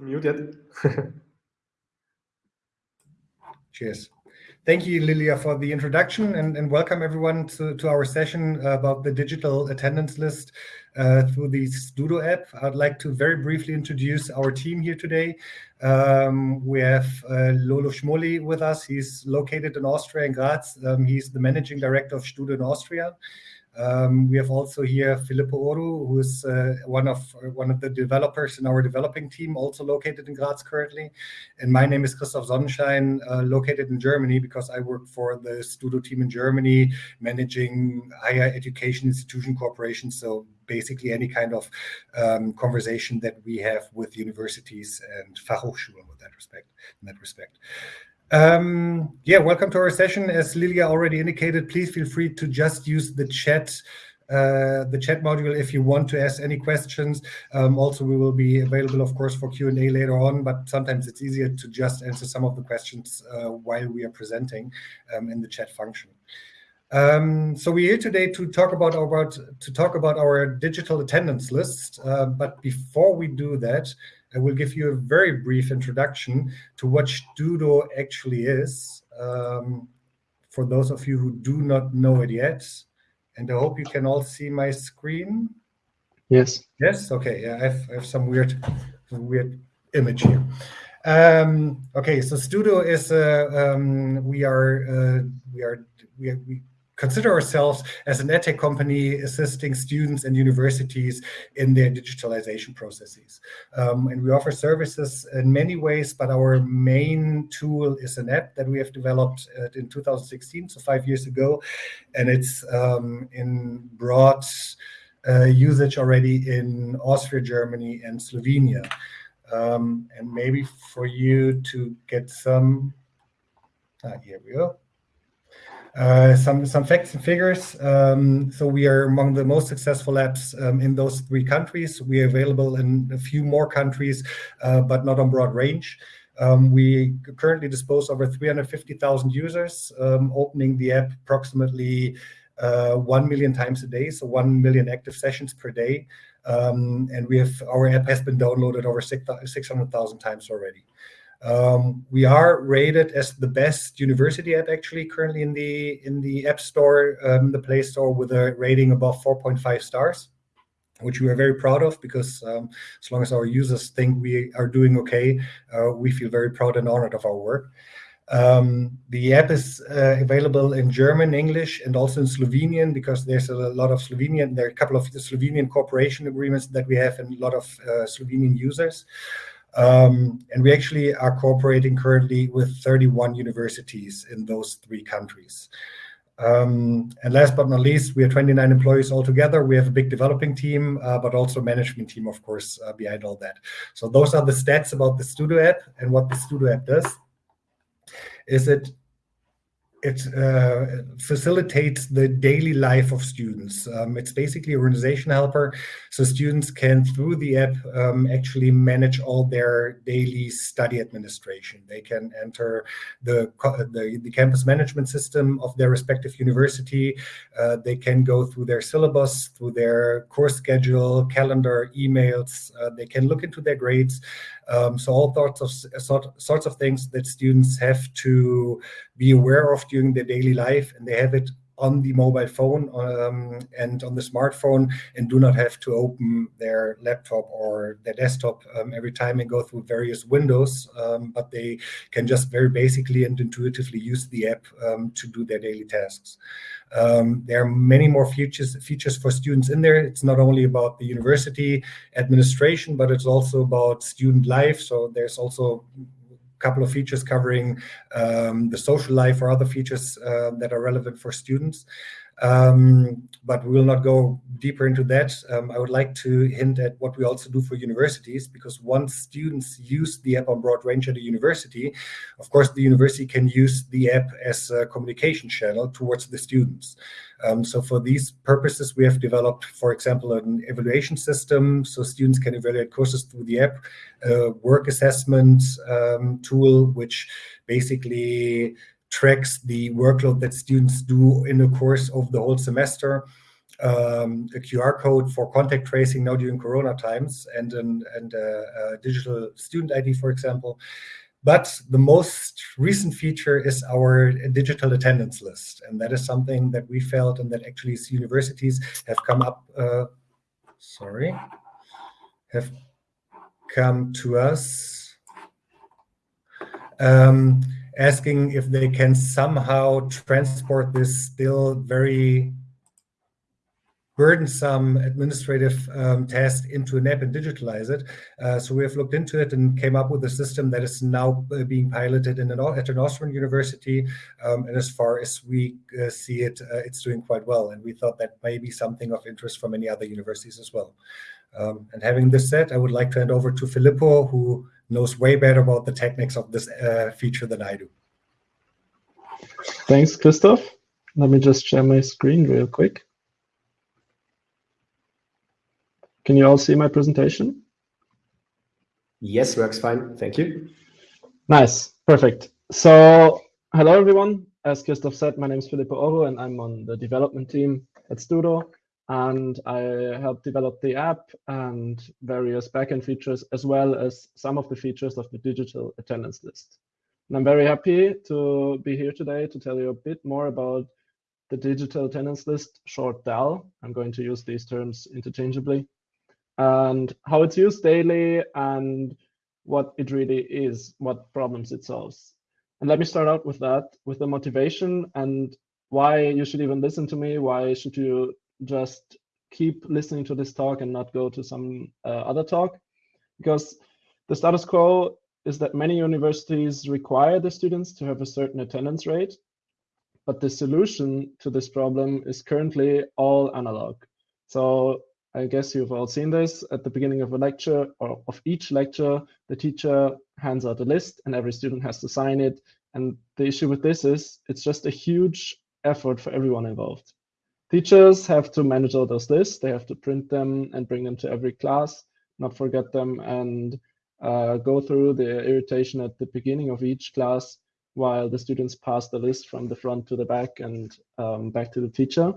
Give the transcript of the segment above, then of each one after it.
muted. Cheers. Thank you, Lilia, for the introduction, and, and welcome everyone to, to our session about the digital attendance list uh, through the Studo app. I'd like to very briefly introduce our team here today. Um, we have uh, Lolo Schmoli with us. He's located in Austria, in Graz. Um, he's the managing director of Studo in Austria. Um, we have also here Filippo Oru, who is uh, one of one of the developers in our developing team, also located in Graz currently. And my name is Christoph Sonnenschein, uh, located in Germany because I work for the Studo team in Germany, managing higher education institution corporations. So basically any kind of um, conversation that we have with universities and Fachhochschulen with that respect, in that respect. Um, yeah, welcome to our session. As Lilia already indicated, please feel free to just use the chat uh, the chat module if you want to ask any questions. Um, also, we will be available, of course, for Q&A later on, but sometimes it's easier to just answer some of the questions uh, while we are presenting um, in the chat function. Um, so we're here today to talk about our to talk about our digital attendance list. Uh, but before we do that, I will give you a very brief introduction to what Studo actually is, um, for those of you who do not know it yet. And I hope you can all see my screen. Yes. Yes. Okay. Yeah, I have, I have some weird, weird image here. Um, okay. So Studo is uh, um, we are uh, we are we, we consider ourselves as an edtech company assisting students and universities in their digitalization processes. Um, and we offer services in many ways, but our main tool is an app that we have developed uh, in 2016, so five years ago. And it's um, in broad uh, usage already in Austria, Germany, and Slovenia. Um, and maybe for you to get some, ah, here we go. Uh, some some facts and figures. Um, so we are among the most successful apps um, in those three countries. We are available in a few more countries, uh, but not on broad range. Um, we currently dispose over 350,000 users, um, opening the app approximately uh, 1 million times a day, so 1 million active sessions per day. Um, and we have our app has been downloaded over 600,000 times already. Um, we are rated as the best university app actually currently in the in the App Store, um, the Play Store, with a rating above 4.5 stars, which we are very proud of because um, as long as our users think we are doing okay, uh, we feel very proud and honored of our work. Um, the app is uh, available in German, English, and also in Slovenian because there's a lot of Slovenian, there are a couple of Slovenian cooperation agreements that we have and a lot of uh, Slovenian users. Um, and we actually are cooperating currently with 31 universities in those three countries. Um, and last but not least, we have 29 employees altogether. We have a big developing team, uh, but also management team, of course, uh, behind all that. So those are the stats about the Studo app and what the Studo app does. Is it it uh, facilitates the daily life of students. Um, it's basically a organization helper, so students can, through the app, um, actually manage all their daily study administration. They can enter the, the, the campus management system of their respective university. Uh, they can go through their syllabus, through their course schedule, calendar, emails. Uh, they can look into their grades. Um, so all sorts of sort, sorts of things that students have to be aware of during their daily life, and they have it on the mobile phone um, and on the smartphone and do not have to open their laptop or their desktop um, every time and go through various windows, um, but they can just very basically and intuitively use the app um, to do their daily tasks. Um, there are many more features, features for students in there. It's not only about the university administration, but it's also about student life. So there's also couple of features covering um, the social life or other features uh, that are relevant for students. Um, but we will not go deeper into that. Um, I would like to hint at what we also do for universities, because once students use the app on broad range at a university, of course, the university can use the app as a communication channel towards the students. Um, so for these purposes, we have developed, for example, an evaluation system so students can evaluate courses through the app, a work assessment um, tool, which basically tracks the workload that students do in the course of the whole semester. um, a QR code for contact tracing now during Corona times and, an, and a, a digital student ID, for example. But the most recent feature is our digital attendance list. And that is something that we felt and that actually universities have come up, uh, sorry, have come to us um, asking if they can somehow transport this still very burdensome administrative um, task into an app and digitalize it. Uh, so we have looked into it and came up with a system that is now uh, being piloted in an, at an Austrian university. Um, and as far as we uh, see it, uh, it's doing quite well. And we thought that may be something of interest for many other universities as well. Um, and having this said, I would like to hand over to Filippo, who knows way better about the techniques of this uh, feature than I do. Thanks, Christoph. Let me just share my screen real quick. Can you all see my presentation? Yes, works fine. Thank you. Nice. Perfect. So hello, everyone. As Christoph said, my name is Filippo Oro, and I'm on the development team at Studo. And I helped develop the app and various backend features, as well as some of the features of the digital attendance list. And I'm very happy to be here today to tell you a bit more about the digital attendance list, short DAL. I'm going to use these terms interchangeably and how it's used daily and what it really is, what problems it solves. And let me start out with that, with the motivation and why you should even listen to me. Why should you just keep listening to this talk and not go to some uh, other talk? Because the status quo is that many universities require the students to have a certain attendance rate, but the solution to this problem is currently all analog. So I guess you've all seen this at the beginning of a lecture or of each lecture, the teacher hands out a list and every student has to sign it. And the issue with this is it's just a huge effort for everyone involved. Teachers have to manage all those lists. They have to print them and bring them to every class, not forget them and uh, go through the irritation at the beginning of each class while the students pass the list from the front to the back and um, back to the teacher.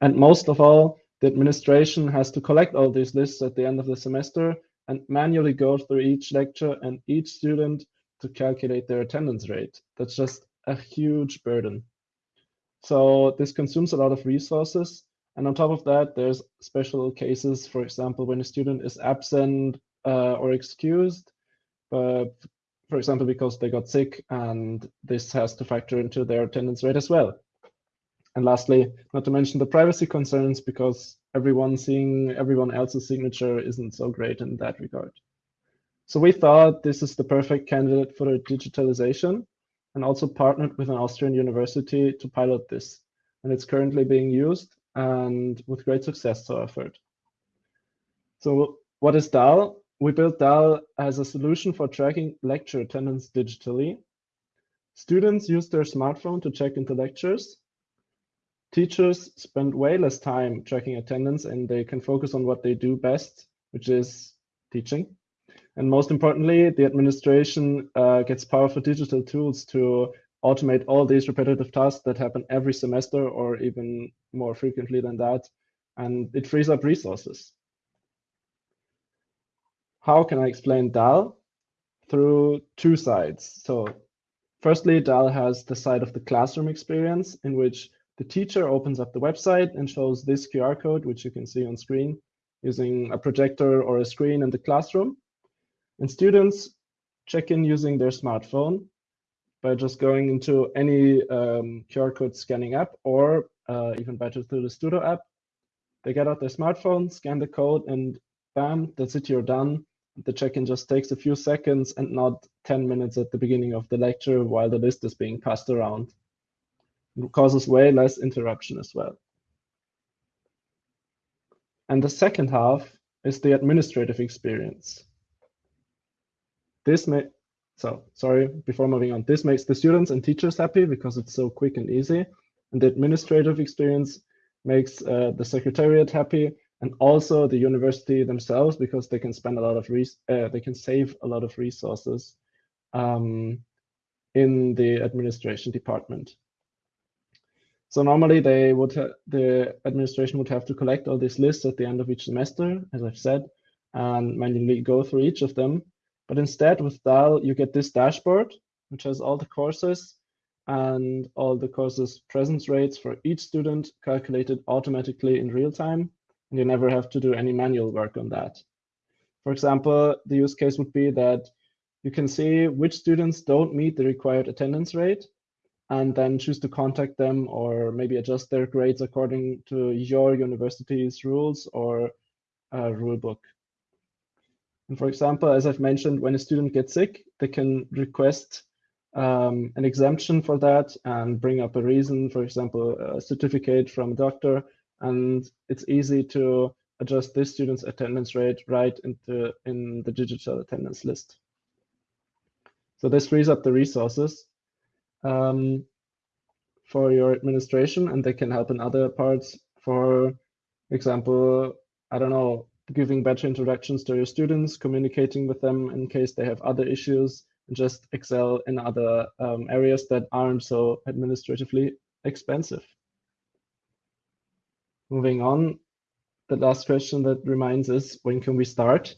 And most of all, the administration has to collect all these lists at the end of the semester and manually go through each lecture and each student to calculate their attendance rate. That's just a huge burden. So this consumes a lot of resources. And on top of that, there's special cases, for example, when a student is absent uh, or excused, but for example, because they got sick and this has to factor into their attendance rate as well. And lastly, not to mention the privacy concerns because everyone seeing everyone else's signature isn't so great in that regard. So we thought this is the perfect candidate for digitalization and also partnered with an Austrian university to pilot this. And it's currently being used and with great success so far. So what is DAL? We built DAL as a solution for tracking lecture attendance digitally. Students use their smartphone to check into lectures teachers spend way less time tracking attendance and they can focus on what they do best, which is teaching. And most importantly, the administration uh, gets powerful digital tools to automate all these repetitive tasks that happen every semester or even more frequently than that. And it frees up resources. How can I explain DAL? Through two sides. So firstly, DAL has the side of the classroom experience in which the teacher opens up the website and shows this QR code, which you can see on screen, using a projector or a screen in the classroom. And students check in using their smartphone by just going into any um, QR code scanning app or uh, even better through the Studo app. They get out their smartphone, scan the code, and bam, that's it, you're done. The check-in just takes a few seconds and not 10 minutes at the beginning of the lecture while the list is being passed around. Causes way less interruption as well. And the second half is the administrative experience. This may, so sorry, before moving on, this makes the students and teachers happy because it's so quick and easy. And the administrative experience makes uh, the secretariat happy and also the university themselves because they can spend a lot of, uh, they can save a lot of resources um, in the administration department. So normally they would the administration would have to collect all these lists at the end of each semester, as I've said, and manually go through each of them. But instead with DAL, you get this dashboard, which has all the courses and all the courses presence rates for each student calculated automatically in real time. And you never have to do any manual work on that. For example, the use case would be that you can see which students don't meet the required attendance rate and then choose to contact them or maybe adjust their grades according to your university's rules or uh, rule book. And for example, as I've mentioned, when a student gets sick, they can request um, an exemption for that and bring up a reason, for example, a certificate from a doctor. And it's easy to adjust this student's attendance rate right into in the digital attendance list. So this frees up the resources um, for your administration and they can help in other parts. For example, I don't know, giving better introductions to your students, communicating with them in case they have other issues, and just excel in other um, areas that aren't so administratively expensive. Moving on, the last question that reminds us, when can we start?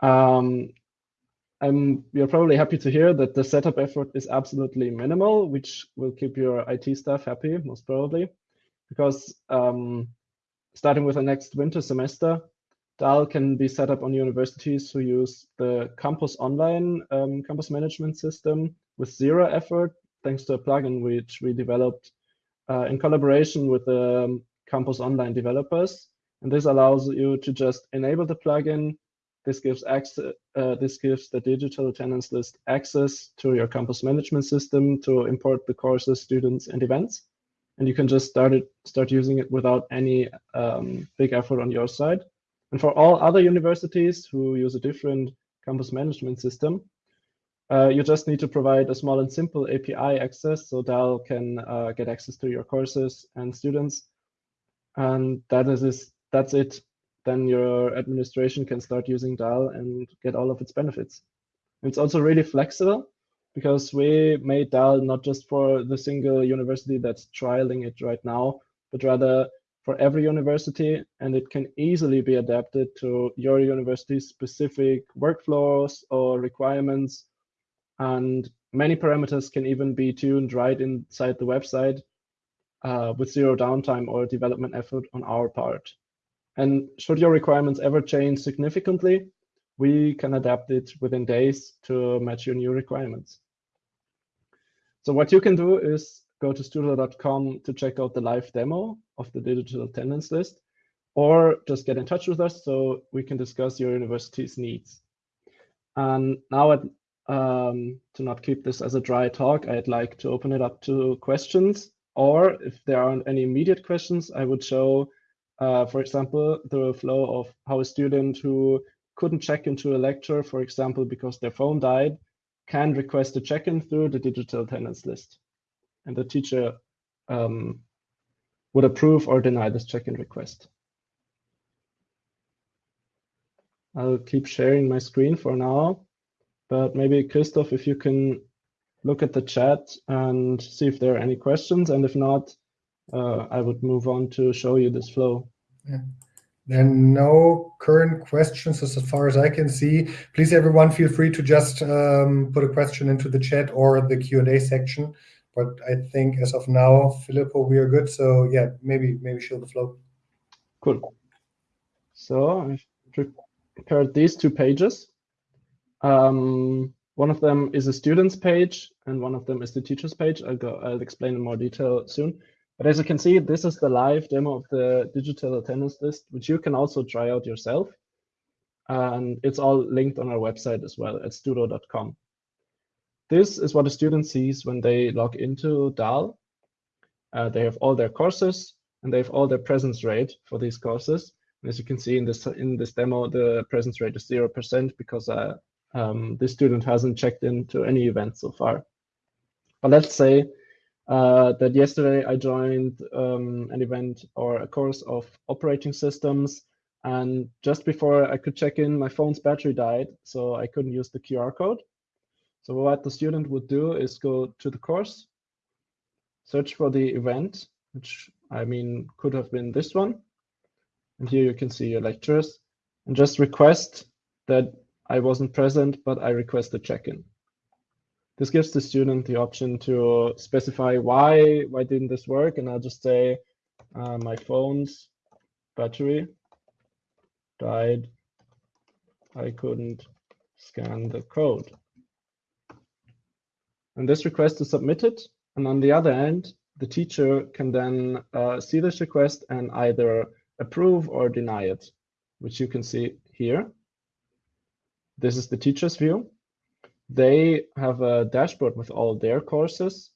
Um, I'm, you're probably happy to hear that the setup effort is absolutely minimal, which will keep your IT staff happy, most probably, because um, starting with the next winter semester, DAL can be set up on universities who use the Campus Online um, campus management system with zero effort, thanks to a plugin which we developed uh, in collaboration with the um, Campus Online developers. And this allows you to just enable the plugin, this gives access, uh, this gives the digital attendance list access to your campus management system to import the courses, students, and events. And you can just start it, start using it without any um, big effort on your side. And for all other universities who use a different campus management system, uh, you just need to provide a small and simple API access so DAL can uh, get access to your courses and students. And that is that's it then your administration can start using DAL and get all of its benefits. It's also really flexible because we made DAL not just for the single university that's trialing it right now, but rather for every university, and it can easily be adapted to your university's specific workflows or requirements. And many parameters can even be tuned right inside the website uh, with zero downtime or development effort on our part. And should your requirements ever change significantly, we can adapt it within days to match your new requirements. So what you can do is go to studo.com to check out the live demo of the digital attendance list, or just get in touch with us so we can discuss your university's needs. And now, um, to not keep this as a dry talk, I'd like to open it up to questions, or if there aren't any immediate questions, I would show uh, for example, the flow of how a student who couldn't check into a lecture, for example, because their phone died, can request a check-in through the digital attendance list. And the teacher um, would approve or deny this check-in request. I'll keep sharing my screen for now, but maybe Christoph, if you can look at the chat and see if there are any questions, and if not, uh, I would move on to show you this flow. There are no current questions as far as I can see. Please, everyone, feel free to just um, put a question into the chat or the Q&A section. But I think as of now, Filippo, we are good. So yeah, maybe maybe show the flow. Cool. So I've prepared these two pages. Um, one of them is a student's page, and one of them is the teacher's page. I'll go. I'll explain in more detail soon. But as you can see, this is the live demo of the digital attendance list, which you can also try out yourself. And it's all linked on our website as well at studo.com. This is what a student sees when they log into DAL. Uh, they have all their courses and they have all their presence rate for these courses. And as you can see in this in this demo, the presence rate is 0% because uh, um, this student hasn't checked into any event so far. But let's say uh, that yesterday I joined um, an event or a course of operating systems. And just before I could check in, my phone's battery died, so I couldn't use the QR code. So what the student would do is go to the course, search for the event, which I mean could have been this one. And here you can see your lectures and just request that I wasn't present, but I request a check-in. This gives the student the option to specify why, why didn't this work? And I'll just say uh, my phone's battery died. I couldn't scan the code. And this request is submitted. And on the other end, the teacher can then uh, see this request and either approve or deny it, which you can see here. This is the teacher's view. They have a dashboard with all their courses,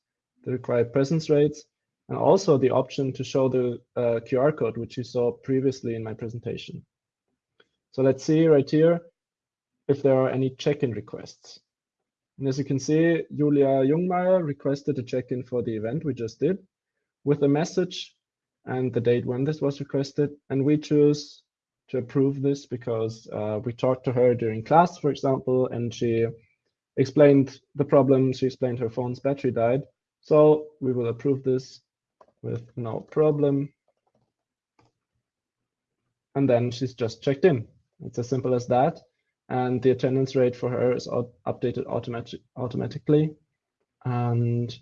the required presence rates, and also the option to show the uh, QR code, which you saw previously in my presentation. So let's see right here if there are any check-in requests. And as you can see, Julia Jungmeier requested a check-in for the event we just did with a message and the date when this was requested. And we choose to approve this because uh, we talked to her during class, for example, and she explained the problem. She explained her phone's battery died. So we will approve this with no problem. And then she's just checked in. It's as simple as that. And the attendance rate for her is updated automatic automatically. And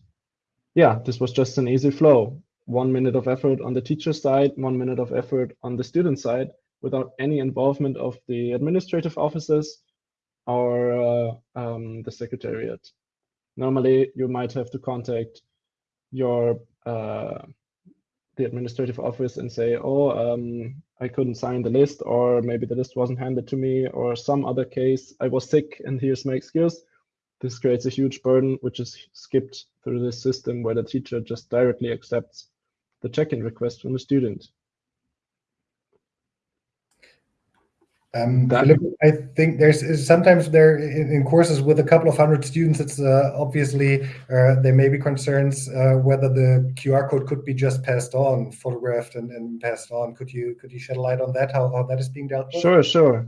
yeah, this was just an easy flow. One minute of effort on the teacher side, one minute of effort on the student side without any involvement of the administrative offices or uh, um, the secretariat. Normally, you might have to contact your uh, the administrative office and say, oh, um, I couldn't sign the list, or maybe the list wasn't handed to me, or some other case, I was sick and here's my excuse. This creates a huge burden, which is skipped through this system where the teacher just directly accepts the check-in request from the student. Um, I think there's sometimes there in, in, courses with a couple of hundred students, it's uh, obviously uh, there may be concerns uh, whether the QR code could be just passed on, photographed and, and, passed on. Could you could you shed a light on that? How, how that is being dealt with? Sure, sure.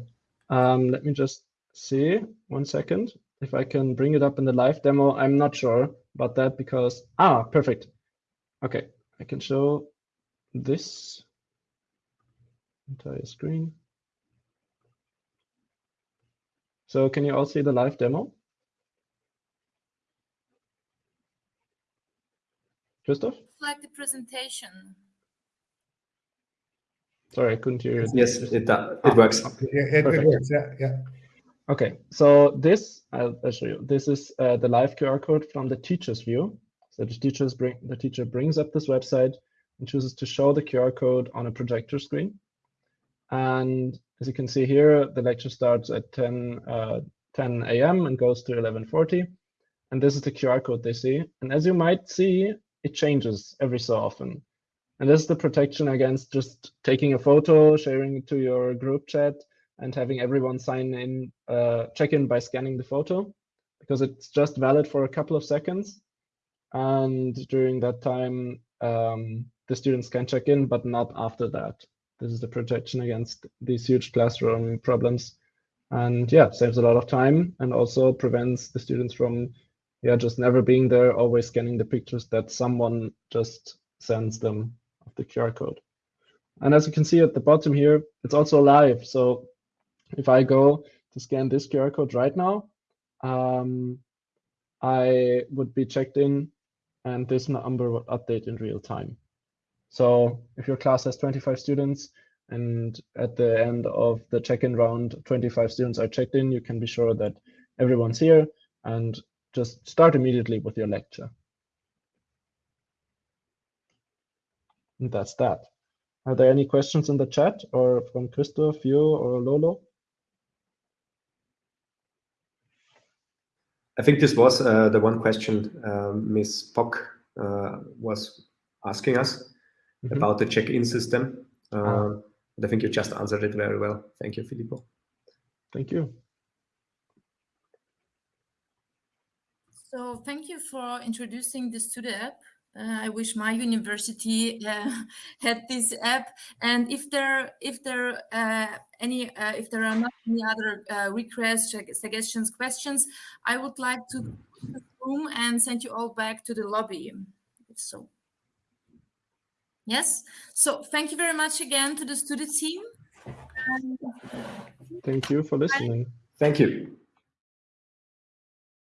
Um, let me just see one second if I can bring it up in the live demo. I'm not sure about that because ah, perfect. Okay, I can show this entire screen. So can you all see the live demo? Christoph? Like the presentation. Sorry, I couldn't hear you. Yes, it, uh, it works. Okay. Yeah, it, it, works, yeah, yeah. Okay, so this, I'll, I'll show you. This is uh, the live QR code from the teacher's view. So the, teachers bring, the teacher brings up this website and chooses to show the QR code on a projector screen. And as you can see here, the lecture starts at 10, uh, 10 a.m. and goes to 11.40. And this is the QR code they see. And as you might see, it changes every so often. And this is the protection against just taking a photo, sharing it to your group chat, and having everyone sign in, uh, check in by scanning the photo, because it's just valid for a couple of seconds. And during that time, um, the students can check in, but not after that. This is the protection against these huge classroom problems. And yeah, saves a lot of time and also prevents the students from yeah, just never being there, always scanning the pictures that someone just sends them of the QR code. And as you can see at the bottom here, it's also live. So if I go to scan this QR code right now, um, I would be checked in and this number would update in real time. So if your class has 25 students and at the end of the check-in round, 25 students are checked in, you can be sure that everyone's here and just start immediately with your lecture. And that's that. Are there any questions in the chat or from Christoph, you or Lolo? I think this was uh, the one question uh, Ms. Pock uh, was asking us mm -hmm. about the check-in system. Uh, I think you just answered it very well. Thank you, Filippo. Thank you. So thank you for introducing this to the app. Uh, I wish my university uh, had this app. And if there, if there uh, any, uh, if there are not any other uh, requests, suggestions, questions, I would like to room and send you all back to the lobby So yes, so thank you very much again to the Studo team. Thank you for listening. Thank you.